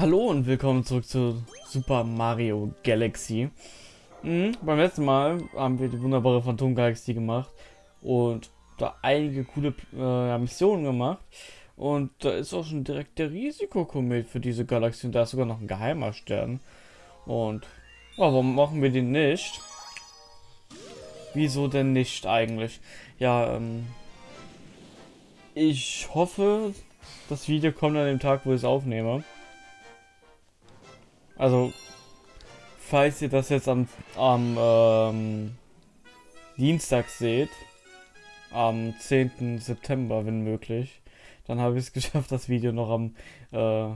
Hallo und willkommen zurück zu Super Mario Galaxy. Mhm, beim letzten Mal haben wir die wunderbare Phantom Galaxy gemacht und da einige coole äh, Missionen gemacht. Und da ist auch schon direkt der Risikokomet für diese Galaxie und da ist sogar noch ein geheimer Stern. Und warum machen wir den nicht? Wieso denn nicht eigentlich? Ja, ähm, ich hoffe, das Video kommt an dem Tag, wo ich es aufnehme. Also, falls ihr das jetzt am, am ähm, Dienstag seht, am 10. September, wenn möglich, dann habe ich es geschafft, das Video noch am äh,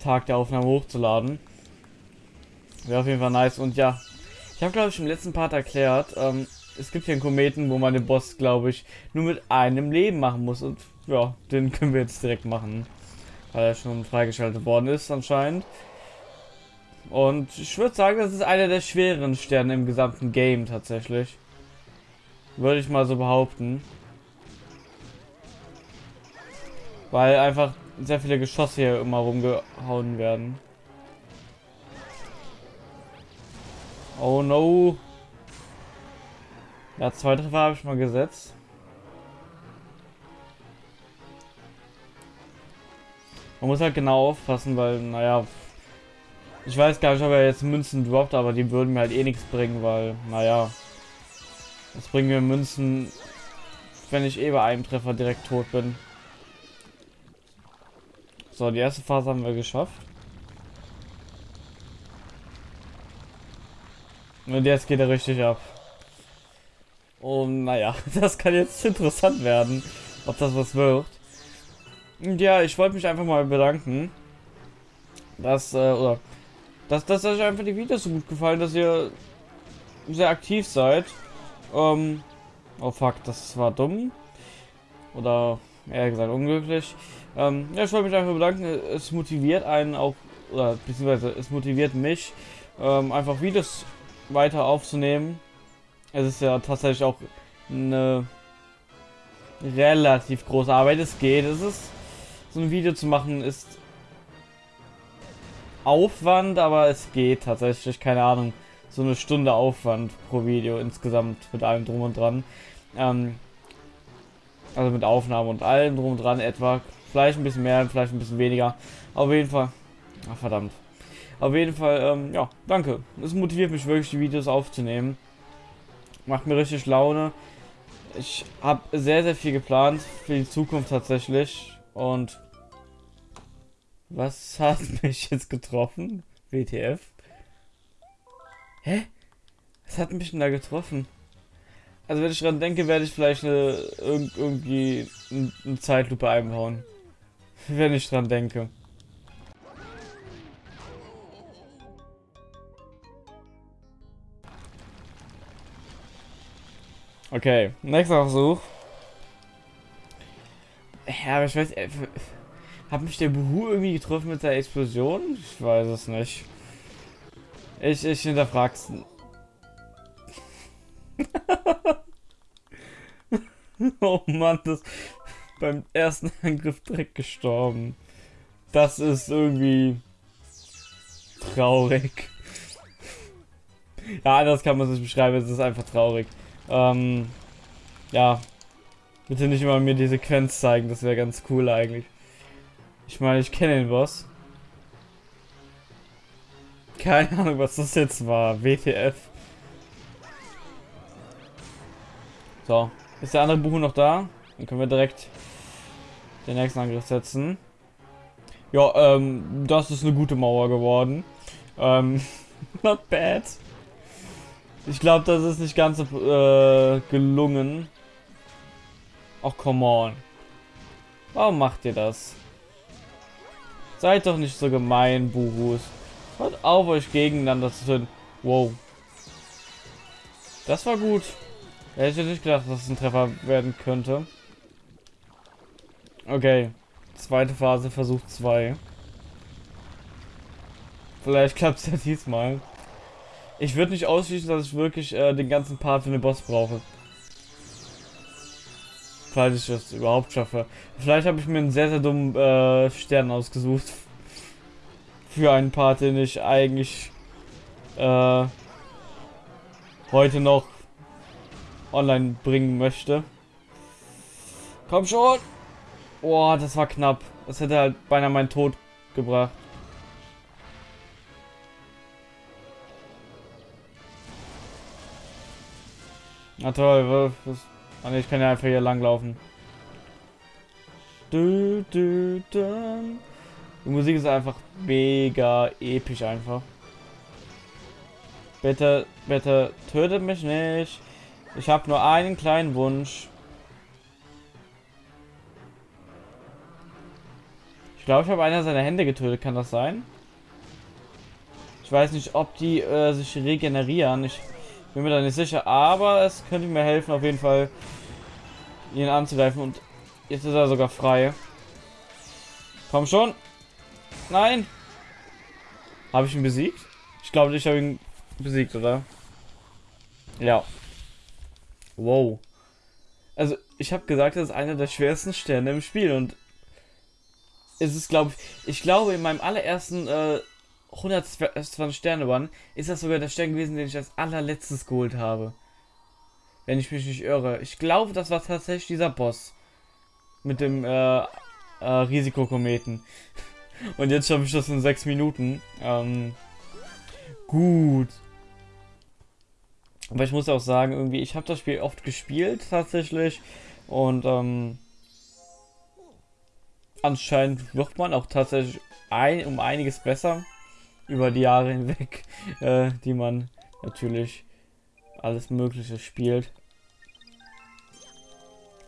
Tag der Aufnahme hochzuladen. Wäre auf jeden Fall nice. Und ja, ich habe, glaube ich, im letzten Part erklärt, ähm, es gibt hier einen Kometen, wo man den Boss, glaube ich, nur mit einem Leben machen muss. Und ja, den können wir jetzt direkt machen. Weil er schon freigeschaltet worden ist anscheinend. Und ich würde sagen, das ist einer der schwereren Sterne im gesamten Game tatsächlich. Würde ich mal so behaupten. Weil einfach sehr viele Geschosse hier immer rumgehauen werden. Oh no. Ja, zwei Treffer habe ich mal gesetzt. Man muss halt genau aufpassen, weil, naja, ich weiß gar nicht, ob er jetzt Münzen droppt, aber die würden mir halt eh nichts bringen, weil, naja, das bringen mir Münzen, wenn ich eh bei einem Treffer direkt tot bin. So, die erste Phase haben wir geschafft. Und jetzt geht er richtig ab. Und naja, das kann jetzt interessant werden, ob das was wird. Und ja, ich wollte mich einfach mal bedanken, dass, äh, oder, dass, dass euch einfach die Videos so gut gefallen, dass ihr sehr aktiv seid. Ähm, oh fuck, das war dumm. Oder, eher gesagt, unglücklich. Ähm, ja, ich wollte mich einfach bedanken, es motiviert einen auch, oder beziehungsweise es motiviert mich, ähm, einfach Videos weiter aufzunehmen es ist ja tatsächlich auch eine relativ große Arbeit. Es geht. Es ist so ein Video zu machen ist Aufwand, aber es geht tatsächlich. Keine Ahnung. So eine Stunde Aufwand pro Video insgesamt mit allem drum und dran. Ähm, also mit Aufnahme und allem drum und dran etwa. Vielleicht ein bisschen mehr, vielleicht ein bisschen weniger. Auf jeden Fall. Ach, verdammt. Auf jeden Fall, ähm, ja, danke. Es motiviert mich wirklich, die Videos aufzunehmen. Macht mir richtig Laune. Ich habe sehr, sehr viel geplant für die Zukunft tatsächlich. Und was hat mich jetzt getroffen? WTF? Hä? Was hat mich denn da getroffen? Also wenn ich dran denke, werde ich vielleicht eine, irgendwie eine Zeitlupe einbauen. Wenn ich dran denke. Okay, nächster Versuch. Ja, aber ich weiß, äh, hat mich der Buhu irgendwie getroffen mit der Explosion? Ich weiß es nicht. Ich, ich hinterfrag's. oh Mann, das beim ersten Angriff direkt gestorben. Das ist irgendwie traurig. Ja, anders kann man es nicht beschreiben, es ist einfach traurig. Ähm, ja. Bitte nicht immer mir die Sequenz zeigen, das wäre ganz cool eigentlich. Ich meine, ich kenne den Boss. Keine Ahnung, was das jetzt war. WTF. So. Ist der andere Buch noch da? Dann können wir direkt den nächsten Angriff setzen. Ja, ähm, das ist eine gute Mauer geworden. Ähm, not bad. Ich glaube, das ist nicht ganz äh, gelungen. Ach, come on. Warum macht ihr das? Seid doch nicht so gemein, Buhus. Hört auf, euch gegeneinander zu tun. Wow. Das war gut. Hätte ich nicht gedacht, dass es ein Treffer werden könnte. Okay. Zweite Phase, Versuch 2. Vielleicht klappt es ja diesmal. Ich würde nicht ausschließen, dass ich wirklich äh, den ganzen Part für den Boss brauche. Falls ich das überhaupt schaffe. Vielleicht habe ich mir einen sehr, sehr dummen äh, Stern ausgesucht. für einen Part, den ich eigentlich äh, heute noch online bringen möchte. Komm schon! Boah, das war knapp. Das hätte halt beinahe meinen Tod gebracht. Na toll, was, ah, ich kann ja einfach hier du, du. Die Musik ist einfach mega episch einfach. Bitte, bitte, tötet mich nicht. Ich habe nur einen kleinen Wunsch. Ich glaube, ich habe einer seiner Hände getötet. Kann das sein? Ich weiß nicht, ob die äh, sich regenerieren. Ich bin mir da nicht sicher. Aber es könnte mir helfen, auf jeden Fall ihn anzugreifen. Und jetzt ist er sogar frei. Komm schon. Nein. Habe ich ihn besiegt? Ich glaube, ich habe ihn besiegt, oder? Ja. Wow. Also, ich habe gesagt, das ist einer der schwersten Sterne im Spiel und es ist, glaube ich, ich glaube, in meinem allerersten äh, 120 Sterne Run ist das sogar der Stern gewesen, den ich als allerletztes geholt habe. Wenn ich mich nicht irre. Ich glaube, das war tatsächlich dieser Boss. Mit dem äh, äh, Risikokometen. Und jetzt schaffe ich das in 6 Minuten. Ähm, gut. Aber ich muss auch sagen, irgendwie, ich habe das Spiel oft gespielt tatsächlich. Und ähm, anscheinend wird man auch tatsächlich ein, um einiges besser über die Jahre hinweg, äh, die man natürlich alles Mögliche spielt.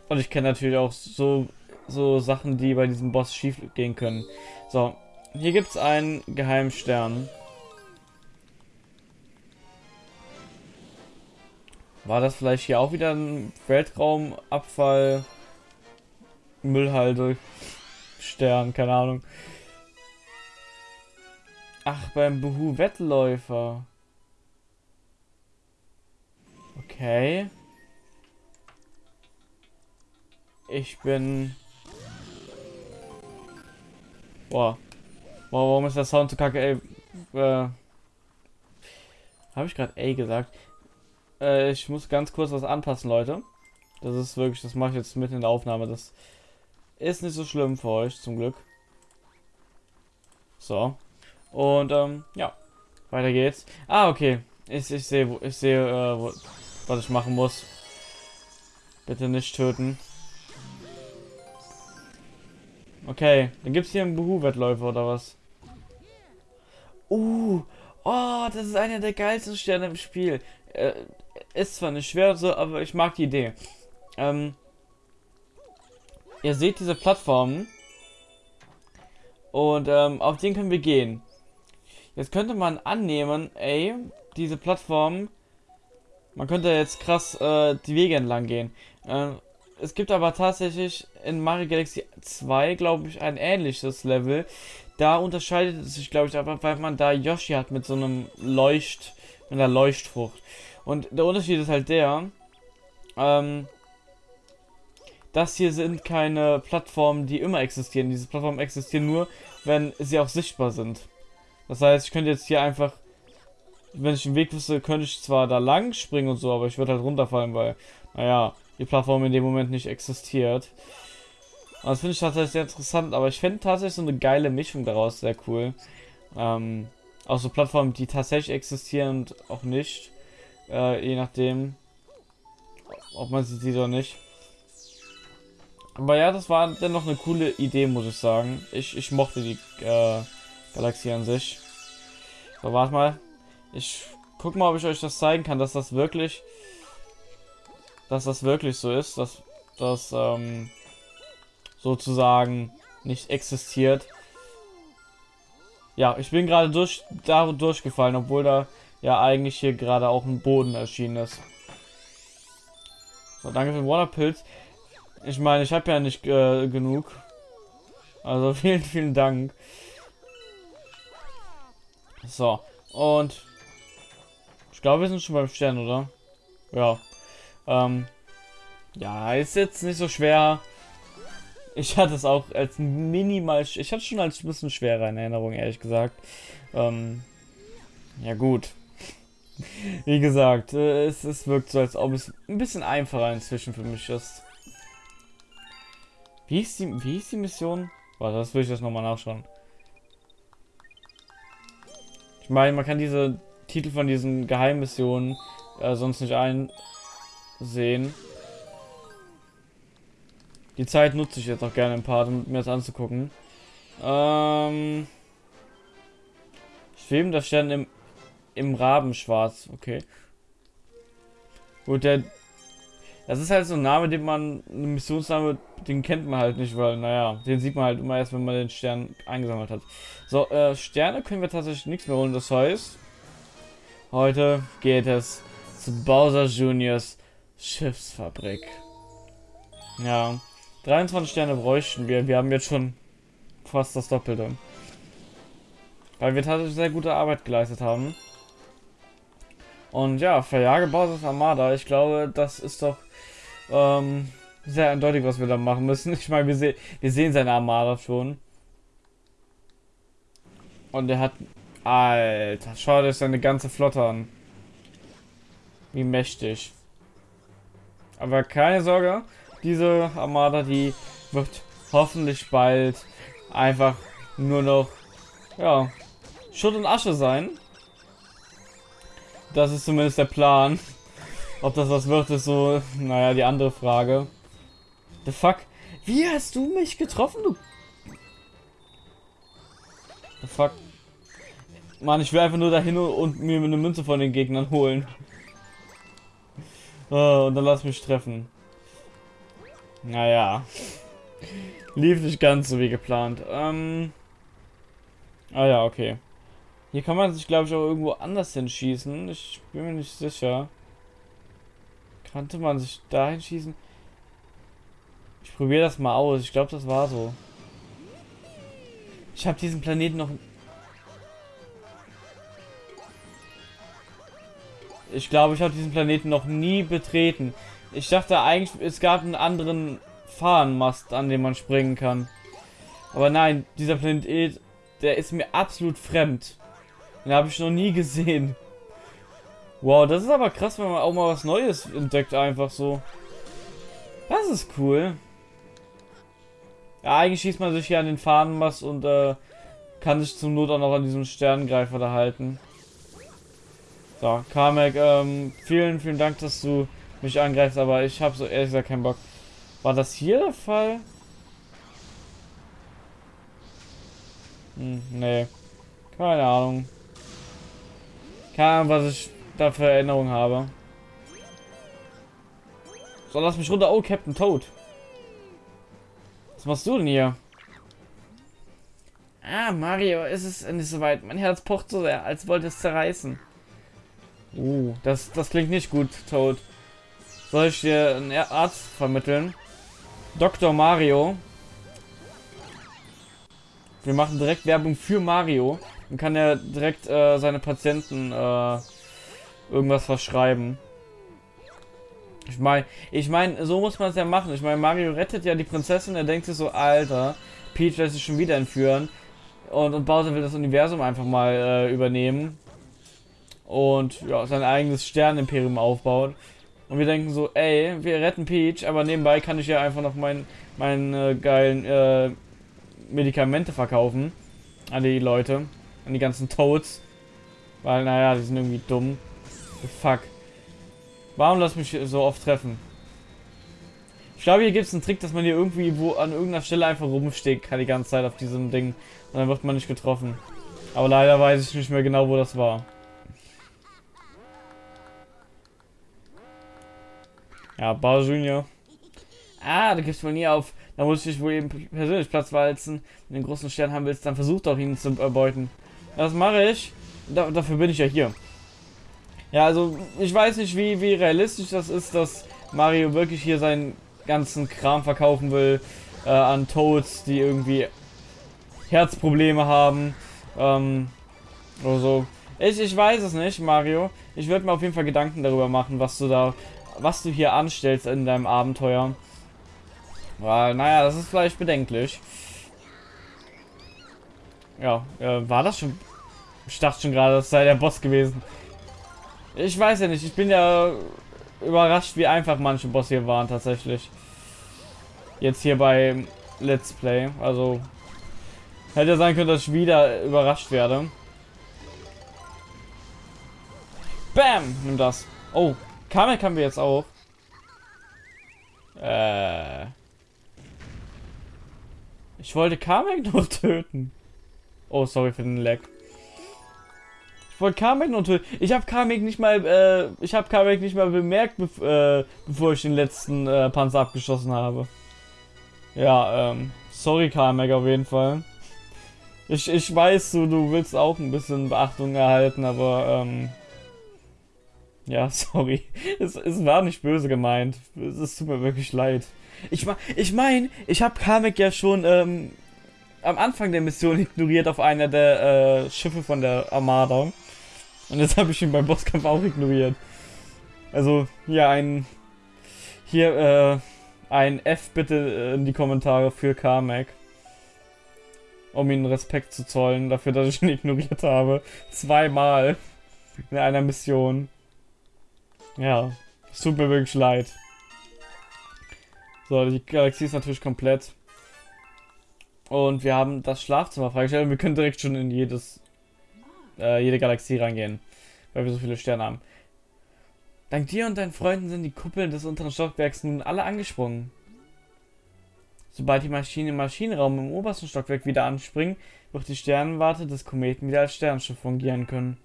Und ich kenne natürlich auch so, so Sachen, die bei diesem Boss schief gehen können. So, hier gibt es einen geheimen Stern. War das vielleicht hier auch wieder ein Weltraumabfall? Müllhalde. Stern, keine Ahnung. Ach, beim Buhu Wettläufer. Okay. Ich bin... Boah. Boah, warum ist der Sound zu kacke, ey? Äh... Habe ich gerade ey gesagt? Äh, ich muss ganz kurz was anpassen, Leute. Das ist wirklich, das mache ich jetzt mitten in der Aufnahme. Das ist nicht so schlimm für euch, zum Glück. So. Und, ähm, ja. Weiter geht's. Ah, okay. Ich, ich sehe, ich sehe, äh, was ich machen muss. Bitte nicht töten. Okay, dann gibt's hier einen Buhu-Wettläufer oder was? Uh, oh, das ist einer der geilsten Sterne im Spiel. Äh, ist zwar nicht schwer so, aber ich mag die Idee. Ähm, ihr seht diese Plattformen. Und ähm, auf den können wir gehen. Jetzt könnte man annehmen, ey, diese Plattformen, man könnte jetzt krass äh, die Wege entlang gehen. Äh, es gibt aber tatsächlich in Mario Galaxy 2, glaube ich, ein ähnliches Level. Da unterscheidet es sich, glaube ich, aber weil man da Yoshi hat mit so einem Leucht, mit einer Leuchtfrucht. Und der Unterschied ist halt der, ähm, das hier sind keine Plattformen, die immer existieren. Diese Plattformen existieren nur, wenn sie auch sichtbar sind. Das heißt, ich könnte jetzt hier einfach, wenn ich den Weg wüsste, könnte ich zwar da lang springen und so, aber ich würde halt runterfallen, weil, naja, die Plattform in dem Moment nicht existiert. Und das finde ich tatsächlich sehr interessant, aber ich finde tatsächlich so eine geile Mischung daraus sehr cool. Ähm, auch so Plattformen, die tatsächlich existieren und auch nicht. Äh, je nachdem, ob man sie sieht oder nicht. Aber ja, das war dennoch eine coole Idee, muss ich sagen. Ich, ich mochte die äh, Galaxie an sich. So, warte mal. Ich guck mal, ob ich euch das zeigen kann, dass das wirklich, dass das wirklich so ist, dass das ähm, sozusagen nicht existiert. Ja, ich bin gerade durch da durchgefallen, obwohl da ja eigentlich hier gerade auch ein Boden erschienen ist. So, danke für den Waterpilz. Ich meine, ich habe ja nicht äh, genug. Also vielen, vielen Dank. So, und ich glaube, wir sind schon beim Stern, oder? Ja. Ähm, ja, ist jetzt nicht so schwer. Ich hatte es auch als minimal, ich hatte es schon als ein bisschen schwerer in Erinnerung, ehrlich gesagt. Ähm, ja gut. Wie gesagt, äh, es, es wirkt so, als ob es ein bisschen einfacher inzwischen für mich ist. Wie ist die, wie ist die Mission? Warte, das will ich jetzt nochmal nachschauen. Ich meine, man kann diese Titel von diesen Geheimmissionen äh, sonst nicht einsehen. Die Zeit nutze ich jetzt auch gerne ein paar, um mir das anzugucken. Ähm. Schwebender Stern im, im Rabenschwarz. Okay. Gut, der. Das ist halt so ein Name, den man. Ein Missionsname, den kennt man halt nicht, weil, naja, den sieht man halt immer erst, wenn man den Stern eingesammelt hat. So, äh, Sterne können wir tatsächlich nichts mehr holen. Das heißt, heute geht es zu Bowser Juniors Schiffsfabrik. Ja. 23 Sterne bräuchten wir. Wir haben jetzt schon fast das Doppelte. Weil wir tatsächlich sehr gute Arbeit geleistet haben. Und ja, verjage Bowser's Armada. Ich glaube, das ist doch ähm, sehr eindeutig, was wir da machen müssen. Ich meine, wir, se wir sehen seine Armada schon. Und er hat... Alter, schau dir seine ganze Flotte an. Wie mächtig. Aber keine Sorge, diese Armada, die wird hoffentlich bald einfach nur noch, ja, Schutt und Asche sein. Das ist zumindest der Plan. Ob das was wird, ist so, naja, die andere Frage. The fuck? Wie hast du mich getroffen, du? The fuck? Mann, ich will einfach nur dahin und mir eine Münze von den Gegnern holen. Oh, und dann lass mich treffen. Naja. Lief nicht ganz so wie geplant. Ähm. Ah ja, okay. Hier kann man sich, glaube ich, auch irgendwo anders hinschießen. Ich bin mir nicht sicher. Kannte man sich dahin schießen? Ich probiere das mal aus. Ich glaube, das war so. Ich habe diesen Planeten noch... Ich glaube, ich habe diesen Planeten noch nie betreten. Ich dachte eigentlich, es gab einen anderen Fahnenmast, an dem man springen kann. Aber nein, dieser Planet, der ist mir absolut fremd. Den habe ich noch nie gesehen. Wow, das ist aber krass, wenn man auch mal was Neues entdeckt, einfach so. Das ist cool. Ja, eigentlich schießt man sich hier an den Fahnenmast und äh, kann sich zum Not auch noch an diesem Sternengreifer da halten. So, Kamek, ähm, vielen, vielen Dank, dass du mich angreifst, aber ich habe so ehrlich gesagt keinen Bock. War das hier der Fall? Hm, nee. Keine Ahnung. Keine Ahnung, was ich da für Erinnerungen habe. So, lass mich runter. Oh, Captain Toad. Was machst du denn hier? Ah, Mario, ist es nicht so weit. Mein Herz pocht so sehr, als wollte es zerreißen. Uh, das, das klingt nicht gut, Toad. Soll ich dir einen Arzt vermitteln? Dr. Mario. Wir machen direkt Werbung für Mario. Dann kann er direkt äh, seine Patienten äh, irgendwas verschreiben. Ich meine, ich meine, so muss man es ja machen. Ich meine, Mario rettet ja die Prinzessin. Er denkt sich so, Alter, Peach lässt sich schon wieder entführen. Und, und Bowser will das Universum einfach mal äh, übernehmen. Und ja, sein eigenes Sternenimperium aufbauen. Und wir denken so, ey, wir retten Peach, aber nebenbei kann ich ja einfach noch meinen mein, äh, geilen äh, Medikamente verkaufen an die Leute, an die ganzen Toads. Weil, naja, die sind irgendwie dumm. Fuck. Warum lass mich so oft treffen? Ich glaube, hier gibt es einen Trick, dass man hier irgendwie wo an irgendeiner Stelle einfach rumsteht kann die ganze Zeit auf diesem Ding. Und dann wird man nicht getroffen. Aber leider weiß ich nicht mehr genau, wo das war. Ja, Bauer Junior. Ah, du gibst wohl nie auf. Da muss ich wohl eben persönlich Platz walzen. Wenn du den großen Stern haben willst, dann versuch doch ihn zu erbeuten. Das mache ich. Da, dafür bin ich ja hier. Ja, also ich weiß nicht, wie, wie realistisch das ist, dass Mario wirklich hier seinen ganzen Kram verkaufen will äh, an Toads, die irgendwie Herzprobleme haben. Ähm, oder so. Ich, ich weiß es nicht, Mario. Ich würde mir auf jeden Fall Gedanken darüber machen, was du da was du hier anstellst in deinem Abenteuer. Weil, naja, das ist vielleicht bedenklich. Ja, äh, war das schon... Ich dachte schon gerade, das sei der Boss gewesen. Ich weiß ja nicht, ich bin ja überrascht, wie einfach manche Bosse hier waren tatsächlich. Jetzt hier bei Let's Play. Also, hätte sein können, dass ich wieder überrascht werde. Bam! Nimm das. Oh, Kamek haben wir jetzt auch. Äh... Ich wollte Kamek nur töten. Oh, sorry für den Lag. Wollte Kamek nur töten. Ich habe Kamek nicht mal, äh, ich habe Kamek nicht mal bemerkt, bev äh, bevor ich den letzten äh, Panzer abgeschossen habe. Ja, ähm, sorry Kamek auf jeden Fall. Ich, ich weiß, du, du willst auch ein bisschen Beachtung erhalten, aber, ähm, ja, sorry. Es, es war nicht böse gemeint. Es, es tut mir wirklich leid. Ich, ich meine, ich habe Kamek ja schon ähm, am Anfang der Mission ignoriert auf einer der äh, Schiffe von der Armada. Und jetzt habe ich ihn beim Bosskampf auch ignoriert. Also hier ein hier äh, ein F bitte äh, in die Kommentare für Kamek. Um ihnen Respekt zu zollen dafür, dass ich ihn ignoriert habe. Zweimal in einer Mission. Ja, es tut mir wirklich leid. So, die Galaxie ist natürlich komplett. Und wir haben das Schlafzimmer freigestellt wir können direkt schon in jedes, äh, jede Galaxie reingehen. Weil wir so viele Sterne haben. Dank dir und deinen Freunden sind die Kuppeln des unteren Stockwerks nun alle angesprungen. Sobald die Maschinen im Maschinenraum im obersten Stockwerk wieder anspringen, wird die Sternenwarte des Kometen wieder als Sternschiff fungieren können.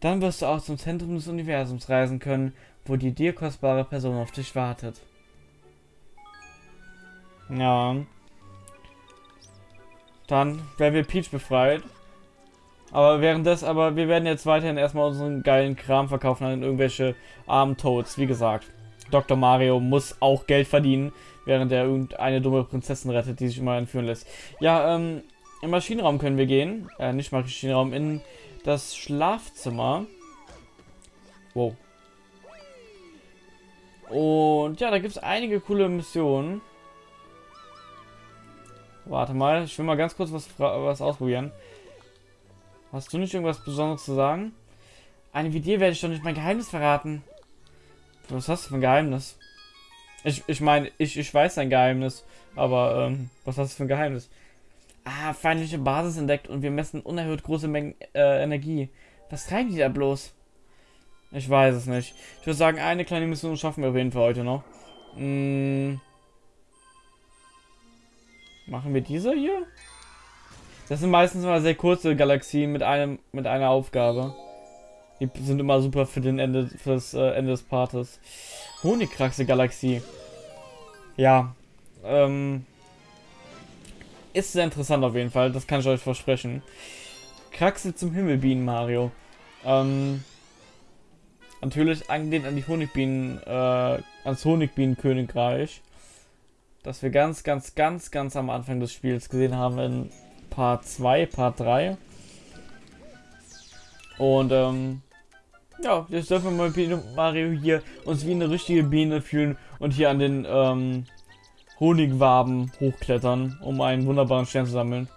Dann wirst du auch zum Zentrum des Universums reisen können, wo die dir kostbare Person auf dich wartet. Ja. Dann werden wir Peach befreit. Aber währenddessen, aber wir werden jetzt weiterhin erstmal unseren geilen Kram verkaufen an irgendwelche armen Toads. Wie gesagt, Dr. Mario muss auch Geld verdienen, während er irgendeine dumme Prinzessin rettet, die sich immer entführen lässt. Ja, ähm, im Maschinenraum können wir gehen. Äh, nicht Maschinenraum, in das Schlafzimmer. Wow. Und ja, da gibt es einige coole Missionen. Warte mal, ich will mal ganz kurz was, was ausprobieren. Hast du nicht irgendwas Besonderes zu sagen? Eine wie dir werde ich doch nicht mein Geheimnis verraten. Was hast du für ein Geheimnis? Ich, ich meine, ich, ich weiß dein Geheimnis, aber ähm, was hast du für ein Geheimnis? Ah, feindliche Basis entdeckt und wir messen unerhört große Mengen äh, Energie. Was treiben die da bloß? Ich weiß es nicht. Ich würde sagen, eine kleine Mission schaffen wir auf jeden Fall heute noch. Hm. Machen wir diese hier? Das sind meistens mal sehr kurze Galaxien mit einem mit einer Aufgabe. Die sind immer super für den Ende fürs äh, Ende des Partes. Honigkraxe Galaxie. Ja. Ähm, ist sehr interessant auf jeden Fall, das kann ich euch versprechen. Kraxe zum Himmel Bienen Mario. Ähm, natürlich angelehnt an die Honigbienen, äh, ans Honigbienenkönigreich das wir ganz, ganz, ganz, ganz am Anfang des Spiels gesehen haben in Part 2, Part 3. Und ähm, ja, jetzt dürfen wir mit Mario hier uns wie eine richtige Biene fühlen und hier an den ähm, Honigwaben hochklettern, um einen wunderbaren Stern zu sammeln.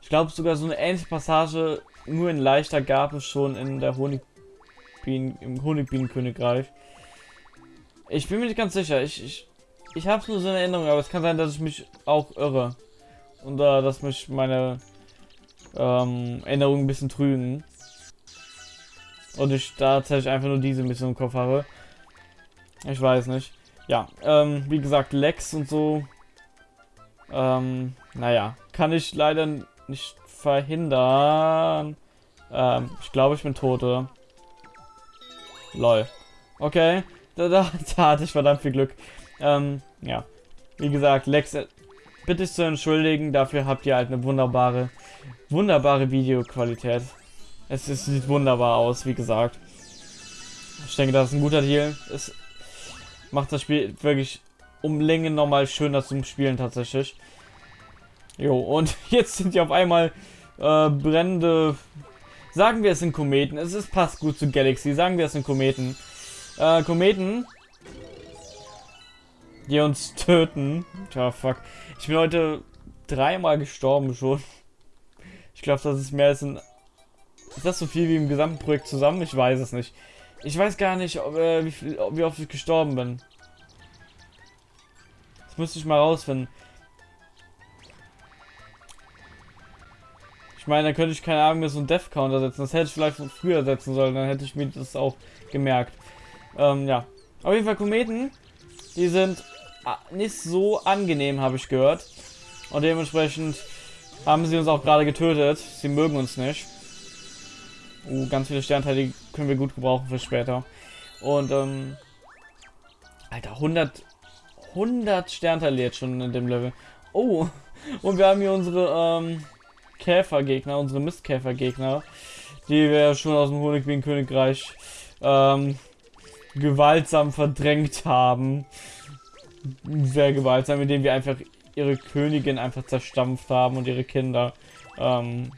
Ich glaube sogar so eine ähnliche Passage, nur in leichter, gab es schon in der Honigbienen, im Honigbienenkönigreich. Ich bin mir nicht ganz sicher. Ich, ich ich habe nur so eine Erinnerung, aber es kann sein, dass ich mich auch irre. Und äh, dass mich meine ähm, Erinnerungen ein bisschen trügen. Und ich da tatsächlich einfach nur diese Mission im Kopf habe. Ich weiß nicht. Ja, ähm, wie gesagt, Lex und so. Ähm, naja, kann ich leider nicht verhindern. Ähm, ich glaube, ich bin tot, oder? Lol. Okay, da, da, da hatte ich verdammt viel Glück. Ähm, ja. Wie gesagt, Lex, bitte zu entschuldigen, dafür habt ihr halt eine wunderbare, wunderbare Videoqualität. Es, es sieht wunderbar aus, wie gesagt. Ich denke, das ist ein guter Deal. Es macht das Spiel wirklich um Länge nochmal schöner zum Spielen tatsächlich. Jo, und jetzt sind die auf einmal äh, brennende... Sagen wir es sind Kometen. Es ist, passt gut zu Galaxy. Sagen wir es sind Kometen. Äh, Kometen die uns töten. Tja, fuck. Ich bin heute dreimal gestorben schon. Ich glaube, das ist mehr als ein... Ist das so viel wie im gesamten Projekt zusammen? Ich weiß es nicht. Ich weiß gar nicht, ob, äh, wie, viel, wie oft ich gestorben bin. Das müsste ich mal rausfinden. Ich meine, da könnte ich keine Ahnung mehr so einen Death Counter setzen. Das hätte ich vielleicht früher setzen sollen, dann hätte ich mir das auch gemerkt. Ähm, ja. Auf jeden Fall Kometen, die sind nicht so angenehm, habe ich gehört. Und dementsprechend haben sie uns auch gerade getötet. Sie mögen uns nicht. Uh, ganz viele Sternteile, können wir gut gebrauchen für später. Und, ähm... Alter, 100... 100 Sternteile jetzt schon in dem Level. Oh, und wir haben hier unsere, ähm... Käfergegner, unsere Mistkäfergegner, die wir schon aus dem Honigbienen-Königreich, ähm... gewaltsam verdrängt haben. Sehr gewaltsam, indem wir einfach ihre Königin einfach zerstampft haben und ihre Kinder. Ähm,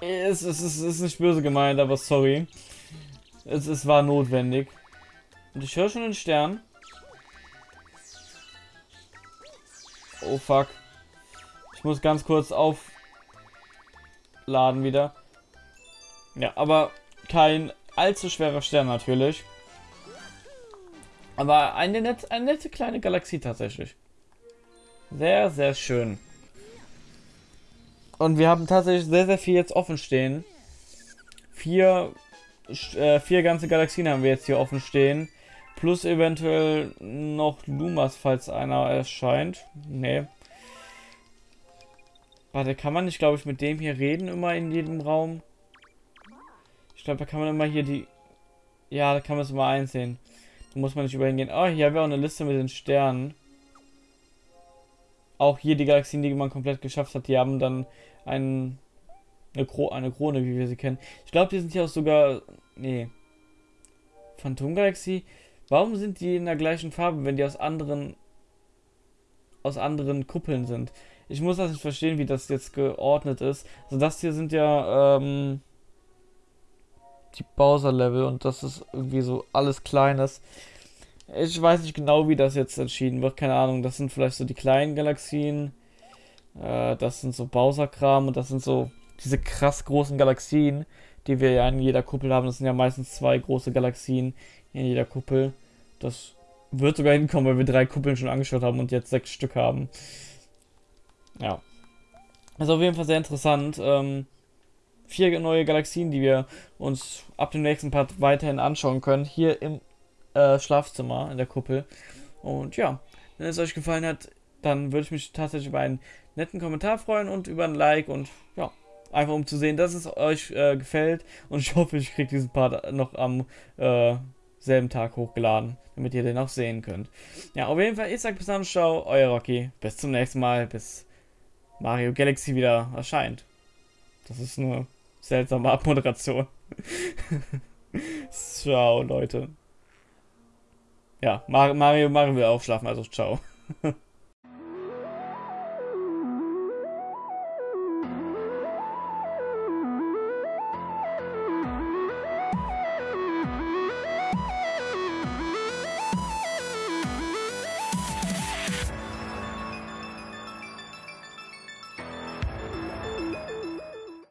es, es, es ist nicht böse gemeint, aber sorry. Es, es war notwendig. Und ich höre schon den Stern. Oh fuck. Ich muss ganz kurz aufladen wieder. Ja, aber kein allzu schwerer Stern natürlich. Aber eine, net, eine nette kleine Galaxie tatsächlich. Sehr, sehr schön. Und wir haben tatsächlich sehr, sehr viel jetzt offen stehen. Vier, äh, vier ganze Galaxien haben wir jetzt hier offen stehen. Plus eventuell noch Lumas, falls einer erscheint. Nee. Warte, kann man nicht, glaube ich, mit dem hier reden immer in jedem Raum? Ich glaube, da kann man immer hier die... Ja, da kann man es immer einsehen. Muss man nicht überhin gehen. Oh, hier haben wir auch eine Liste mit den Sternen auch hier die Galaxien, die man komplett geschafft hat, die haben dann ein, eine, Kro eine Krone, wie wir sie kennen. Ich glaube, die sind hier auch sogar. Nee. Phantomgalaxie. Warum sind die in der gleichen Farbe, wenn die aus anderen aus anderen Kuppeln sind? Ich muss das nicht verstehen, wie das jetzt geordnet ist. Also das hier sind ja ähm, die Bowser-Level und das ist irgendwie so alles Kleines. Ich weiß nicht genau, wie das jetzt entschieden wird. Keine Ahnung. Das sind vielleicht so die kleinen Galaxien. Äh, das sind so Bowser-Kram und das sind so diese krass großen Galaxien, die wir ja in jeder Kuppel haben. Das sind ja meistens zwei große Galaxien in jeder Kuppel. Das wird sogar hinkommen, weil wir drei Kuppeln schon angeschaut haben und jetzt sechs Stück haben. Ja. Also auf jeden Fall sehr interessant. Ähm, vier neue Galaxien, die wir uns ab dem nächsten Part weiterhin anschauen können. Hier im äh, Schlafzimmer in der Kuppel. Und ja, wenn es euch gefallen hat, dann würde ich mich tatsächlich über einen netten Kommentar freuen und über ein Like und ja, einfach um zu sehen, dass es euch äh, gefällt. Und ich hoffe, ich kriege diesen Part noch am äh, selben Tag hochgeladen, damit ihr den auch sehen könnt. Ja, auf jeden Fall, ich sag bis dann, ciao, euer Rocky. Bis zum nächsten Mal, bis Mario Galaxy wieder erscheint. Das ist eine seltsame Abmoderation. ciao, Leute. Ja, Mario, Mario will auch schlafen, also ciao.